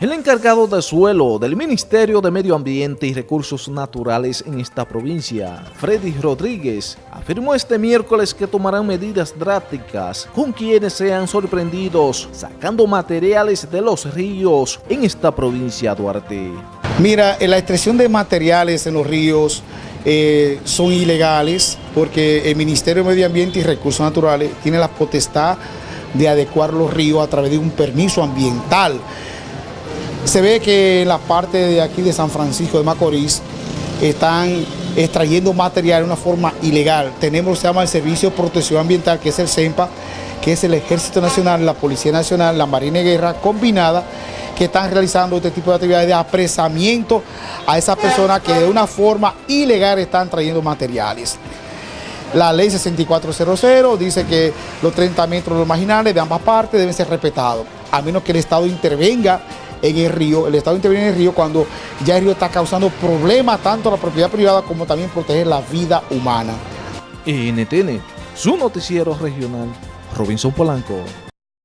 El encargado de suelo del Ministerio de Medio Ambiente y Recursos Naturales en esta provincia, Freddy Rodríguez, afirmó este miércoles que tomarán medidas drásticas con quienes sean sorprendidos sacando materiales de los ríos en esta provincia Duarte. Mira, la extracción de materiales en los ríos eh, son ilegales porque el Ministerio de Medio Ambiente y Recursos Naturales tiene la potestad de adecuar los ríos a través de un permiso ambiental. Se ve que en la parte de aquí de San Francisco de Macorís están extrayendo material de una forma ilegal. Tenemos se llama el Servicio de Protección Ambiental, que es el CEMPA, que es el Ejército Nacional, la Policía Nacional, la Marina de Guerra combinada, que están realizando este tipo de actividades de apresamiento a esas personas que de una forma ilegal están trayendo materiales. La ley 6400 dice que los 30 metros marginales de ambas partes deben ser respetados, a menos que el Estado intervenga en el río, el Estado interviene en el río cuando ya el río está causando problemas tanto a la propiedad privada como también proteger la vida humana. NTN, su noticiero regional, Robinson Polanco.